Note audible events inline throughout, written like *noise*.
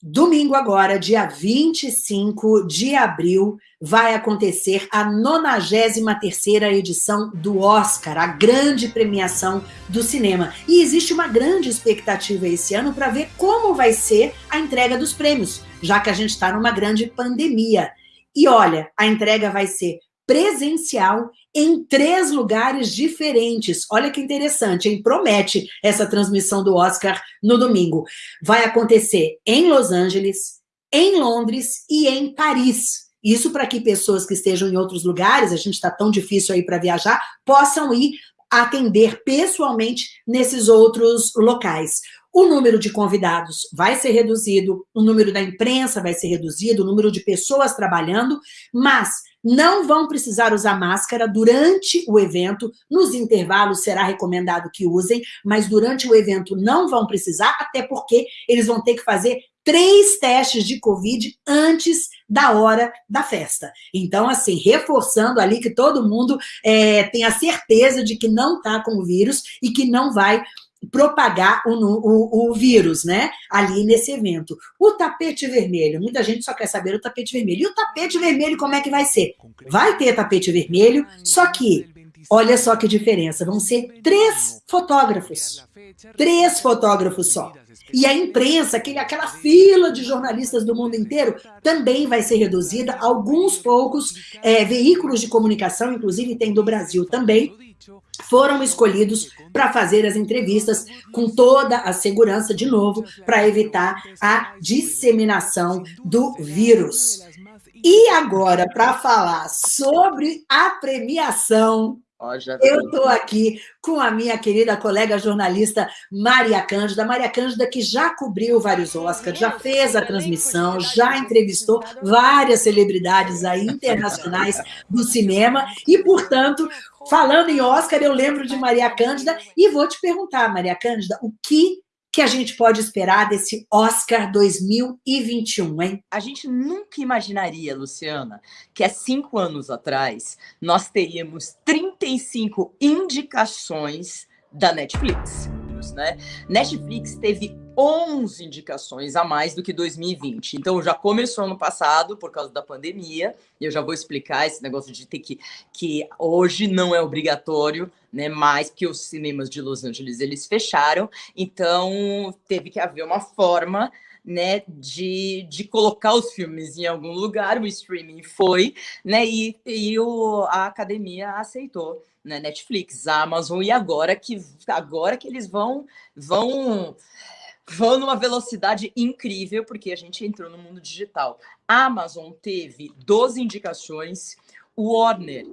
Domingo agora, dia 25 de abril, vai acontecer a 93ª edição do Oscar, a grande premiação do cinema. E existe uma grande expectativa esse ano para ver como vai ser a entrega dos prêmios, já que a gente está numa grande pandemia. E olha, a entrega vai ser presencial em três lugares diferentes. Olha que interessante, hein? Promete essa transmissão do Oscar no domingo. Vai acontecer em Los Angeles, em Londres e em Paris. Isso para que pessoas que estejam em outros lugares, a gente está tão difícil aí para viajar, possam ir atender pessoalmente nesses outros locais. O número de convidados vai ser reduzido, o número da imprensa vai ser reduzido, o número de pessoas trabalhando, mas não vão precisar usar máscara durante o evento, nos intervalos será recomendado que usem, mas durante o evento não vão precisar, até porque eles vão ter que fazer três testes de Covid antes da hora da festa. Então, assim, reforçando ali que todo mundo é, tem a certeza de que não está com o vírus e que não vai propagar o, o, o, vírus, né? Ali nesse evento. O tapete vermelho, muita gente só quer saber o tapete vermelho. E o tapete vermelho, como é que vai ser? Vai ter tapete vermelho, só que, olha só que diferença, vão ser três fotógrafos. Três fotógrafos só. E a imprensa, aquele, aquela fila de jornalistas do mundo inteiro, também vai ser reduzida. Alguns poucos é, veículos de comunicação, inclusive tem do Brasil também, foram escolhidos para fazer as entrevistas com toda a segurança, de novo, para evitar a disseminação do vírus. E agora, para falar sobre a premiação eu estou aqui com a minha querida colega jornalista Maria Cândida. Maria Cândida que já cobriu vários Oscars, já fez a transmissão, já entrevistou várias celebridades aí internacionais do cinema. E, portanto, falando em Oscar, eu lembro de Maria Cândida e vou te perguntar, Maria Cândida, o que que a gente pode esperar desse Oscar 2021, hein? A gente nunca imaginaria, Luciana, que há cinco anos atrás nós teríamos 35 indicações da Netflix. Né? Netflix teve 11 indicações a mais do que 2020. Então já começou ano passado por causa da pandemia. E eu já vou explicar esse negócio de ter que que hoje não é obrigatório, né, mais porque os cinemas de Los Angeles eles fecharam. Então teve que haver uma forma né, de, de colocar os filmes em algum lugar, o streaming foi, né, e, e o, a academia aceitou, né, Netflix, Amazon, e agora que, agora que eles vão, vão vão numa velocidade incrível, porque a gente entrou no mundo digital. Amazon teve 12 indicações, Warner,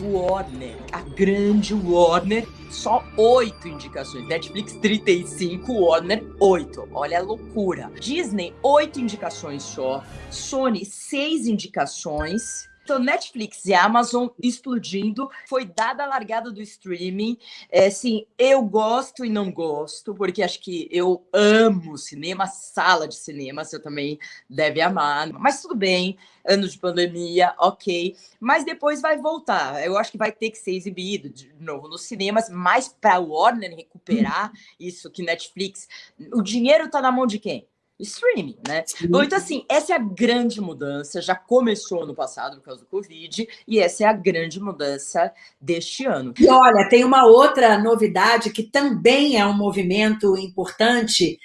Warner, a grande Warner, só oito indicações. Netflix, 35, Warner, 8. Olha a loucura. Disney, oito indicações só. Sony, seis indicações. Então, Netflix e Amazon explodindo, foi dada a largada do streaming. É, assim, eu gosto e não gosto, porque acho que eu amo cinema, sala de cinema, você também deve amar. Mas tudo bem, anos de pandemia, ok. Mas depois vai voltar. Eu acho que vai ter que ser exibido de novo nos cinemas, mais para Warner recuperar isso que Netflix. O dinheiro está na mão de quem? Streaming, né? Bom, então, assim, essa é a grande mudança, já começou no passado por causa do Covid, e essa é a grande mudança deste ano. E olha, tem uma outra novidade que também é um movimento importante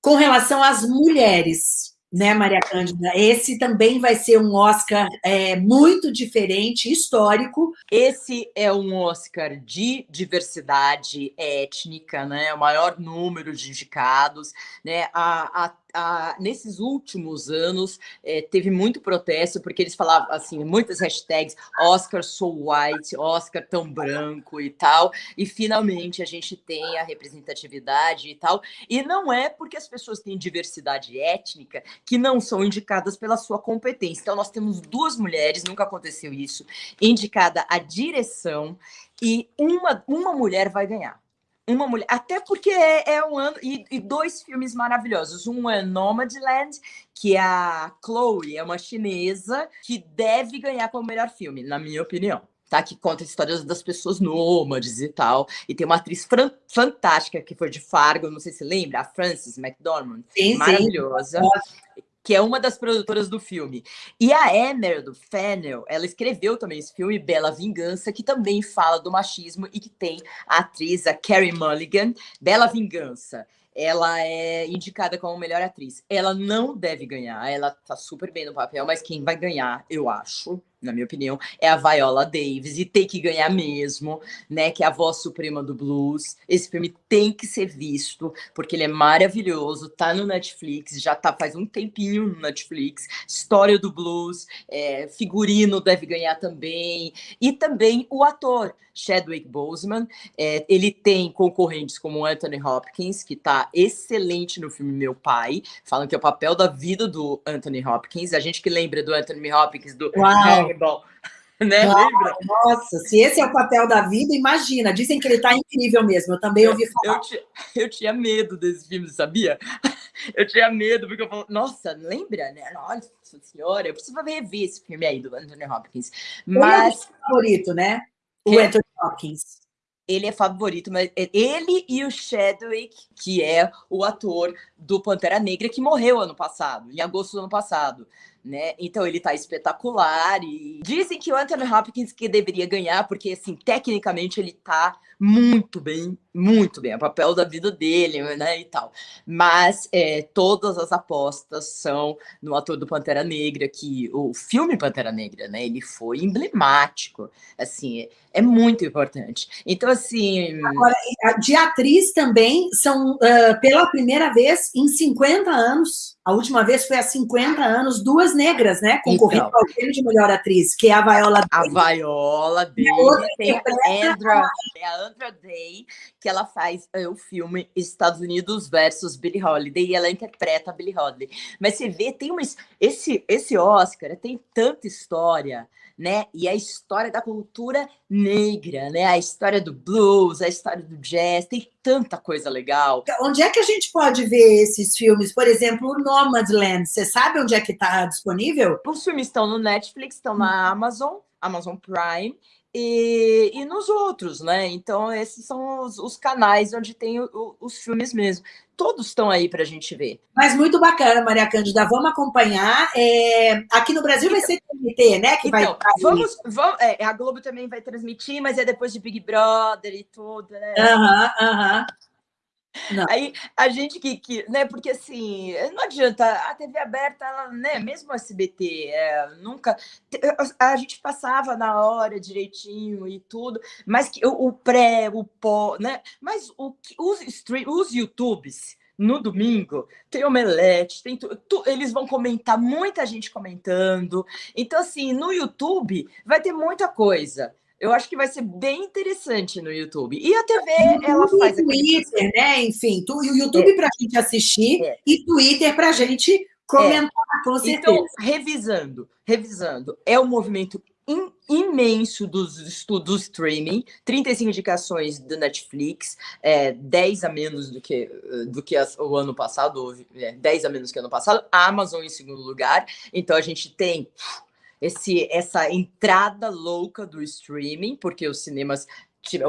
com relação às mulheres né, Maria Cândida? Esse também vai ser um Oscar é, muito diferente, histórico. Esse é um Oscar de diversidade étnica, né? O maior número de indicados, né? A, a a, nesses últimos anos é, teve muito protesto, porque eles falavam assim, muitas hashtags, Oscar so white, Oscar tão branco e tal, e finalmente a gente tem a representatividade e tal, e não é porque as pessoas têm diversidade étnica que não são indicadas pela sua competência. Então nós temos duas mulheres, nunca aconteceu isso, indicada a direção, e uma, uma mulher vai ganhar uma mulher, até porque é, é um ano, e, e, dois filmes maravilhosos. Um é Nomadland, que é a Chloe, é uma chinesa que deve ganhar como melhor filme, na minha opinião. tá? Que conta histórias das pessoas nômades e tal. E tem uma atriz fantástica que foi de Fargo, não sei se lembra, a Frances McDormand. Sim, maravilhosa. Sim. Que é uma das produtoras do filme. E a Emer, do Fennel, ela escreveu também esse filme, Bela Vingança, que também fala do machismo e que tem a atriz, a Carrie Mulligan, Bela Vingança ela é indicada como melhor atriz. Ela não deve ganhar, ela tá super bem no papel, mas quem vai ganhar, eu acho, na minha opinião, é a Viola Davis, e tem que ganhar mesmo, né, que é a voz suprema do blues. Esse filme tem que ser visto, porque ele é maravilhoso, tá no Netflix, já tá faz um tempinho no Netflix, história do blues, é, figurino deve ganhar também, e também o ator, Chadwick Boseman, é, ele tem concorrentes como Anthony Hopkins, que tá excelente no filme Meu Pai, falam que é o papel da vida do Anthony Hopkins, a gente que lembra do Anthony Hopkins, do. Hannibal, *laughs* né? Lembra? Nossa, se esse é o papel da vida, imagina. Dizem que ele tá incrível mesmo. Eu também ouvi falar. Eu, tinha, *laughs* eu tinha medo desse filme, sabia? *laughs* Eu tinha medo, porque eu falo, nossa, lembra, né? Nossa senhora, eu preciso rever esse filme aí do Anthony Hopkins. Mas. É o favorito, né? O Anthony Hopkins. Ele é favorito, mas é ele e o Chadwick, que é o ator do Pantera Negra, que morreu ano passado, em agosto do ano passado né? Então ele tá espetacular e dizem que o Anthony Hopkins que deveria ganhar, porque assim, tecnicamente ele tá muito bem, muito bem, é o papel da vida dele, né, e tal. Mas é, todas as apostas são no ator do Pantera Negra, que o filme Pantera Negra, né, ele foi emblemático, assim, é, muito importante. Então, assim... Agora, de atriz também, são uh, pela primeira vez em 50 anos, a última vez foi há 50 anos, duas negras, né? Concorrendo então, ao prêmio de melhor atriz, que é a Viola A Viola Davis, tem a Andra, é a Andra Day, que ela faz é, o filme Estados Unidos versus Billie Holiday, e ela interpreta a Billie Holiday. Mas você vê, tem uma, esse, esse Oscar tem tanta história, né? E a história da cultura negra, né? A história do blues, a história do jazz, tem tanta coisa legal. Onde é que a gente pode ver esses filmes? Por exemplo, o Nomadland, você sabe onde é que está disponível? Os filmes estão no Netflix, estão na Amazon, Amazon Prime, e, e nos outros, né? Então, esses são os, os canais onde tem o, o, os filmes mesmo. Todos estão aí para a gente ver. Mas muito bacana, Maria Cândida. Vamos acompanhar. É... Aqui no Brasil vai ser TNT, né? Que então, vai vamos, vamos é, A Globo também vai transmitir, mas é depois de Big Brother e tudo, né? Aham, aham. Não. Aí a gente que, que, né, porque assim, não adianta, a TV aberta, ela, né, mesmo o SBT, é, nunca, a, gente passava na hora direitinho e tudo, mas que o, o pré, o pó, né, mas o, os, stream, os YouTubes, no domingo, tem omelete, tem tu, tu, eles vão comentar, muita gente comentando, então assim, no YouTube vai ter muita coisa, eu acho que vai ser bem interessante no YouTube. E a TV, ela faz... Twitter, aquele... né? Enfim, tu, o YouTube é. para a gente assistir é. e Twitter para a gente comentar, é. com certeza. Então, revisando, revisando, é um movimento in, imenso dos estudos do streaming, 35 indicações do Netflix, é, 10 a menos do que, do que o ano passado, é, 10 a menos que o ano passado, a Amazon em segundo lugar, então a gente tem esse, essa entrada louca do streaming, porque os cinemas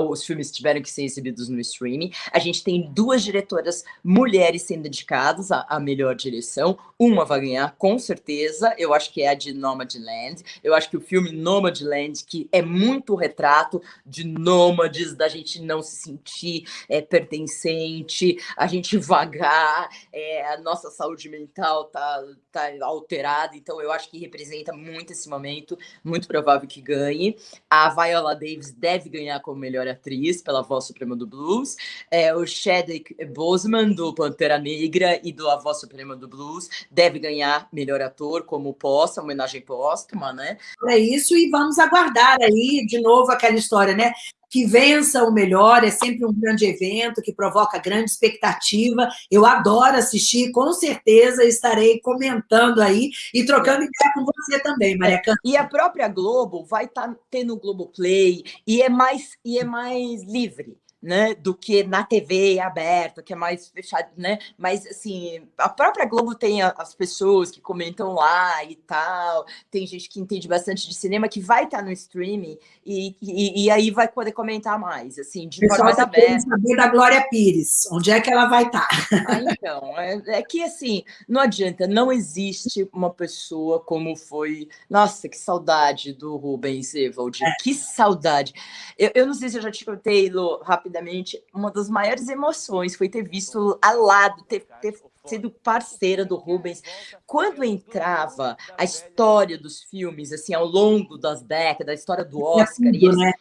os filmes tiveram que ser exibidos no streaming. A gente tem duas diretoras mulheres sendo indicadas à, melhor direção. Uma vai ganhar, com certeza. Eu acho que é a de Nomadland. Eu acho que o filme Nomadland, que é muito retrato de nômades, da gente não se sentir é, pertencente, a gente vagar, é, a nossa saúde mental tá, tá alterada. Então, eu acho que representa muito esse momento. Muito provável que ganhe. A Viola Davis deve ganhar como melhor atriz pela voz suprema do blues, é, o Chadwick Boseman do Pantera Negra e do A Voz Suprema do Blues deve ganhar melhor ator como possa, homenagem póstuma, né? É isso e vamos aguardar aí de novo aquela história, né? Que vença o melhor, é sempre um grande evento que provoca grande expectativa. Eu adoro assistir, com certeza estarei comentando aí e trocando ideia com você também, Maria Cândido. E a própria Globo vai estar tá tendo o Globoplay e é mais e é mais livre né, do que na TV aberta, que é mais fechado, né? Mas assim, a própria Globo tem as pessoas que comentam lá e tal, tem gente que entende bastante de cinema que vai estar no streaming e, e, e aí vai poder comentar mais, assim, de forma mais tá aberta. saber da Glória Pires, onde é que ela vai estar? Ah, então, é, é que assim, não adianta, não existe uma pessoa como foi. Nossa, que saudade do Rubens Evald, é. que saudade. Eu, eu não sei se eu já te contei, Lu, rápido rapidamente, uma das maiores emoções foi ter visto ao lado, ter, ter sido parceira do Rubens. Quando entrava a história dos filmes, assim, ao longo das décadas, a história do Oscar, e né?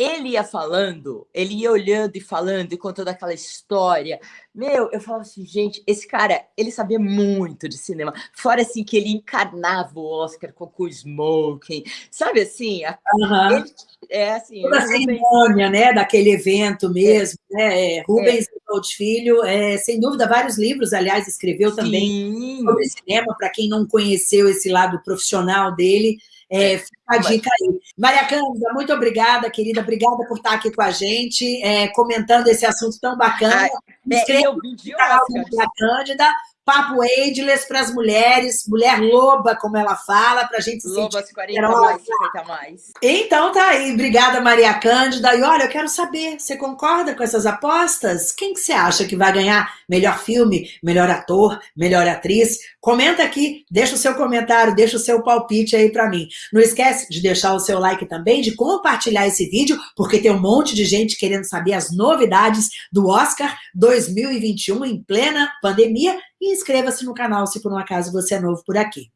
Ele ia falando, ele ia olhando e falando e contando aquela história. Meu, eu falava assim, gente, esse cara, ele sabia muito de cinema. Fora assim que ele encarnava o Oscar com o smoking, sabe assim? Uhum. Ele, é assim. Toda a cerimônia, né, daquele evento mesmo, é. né? É, Rubens é. Filho, é, sem dúvida, vários livros, aliás, escreveu Sim. também sobre cinema, para quem não conheceu esse lado profissional dele. É, fica a dica aí. Maria Cândida, muito obrigada, querida. Obrigada por estar aqui com a gente, é, comentando esse assunto tão bacana. Inscreva no canal da Maria Cândida. Papo Ageless para as mulheres, mulher loba, como ela fala, para a gente se Lobas sentir 40 mais, 50 mais. Então tá aí, obrigada Maria Cândida. E olha, eu quero saber, você concorda com essas apostas? Quem que você acha que vai ganhar melhor filme, melhor ator, melhor atriz? Comenta aqui, deixa o seu comentário, deixa o seu palpite aí para mim. Não esquece de deixar o seu like também, de compartilhar esse vídeo, porque tem um monte de gente querendo saber as novidades do Oscar 2021 em plena pandemia e inscreva-se no canal se por um acaso você é novo por aqui.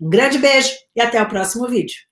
Um grande beijo e até o próximo vídeo.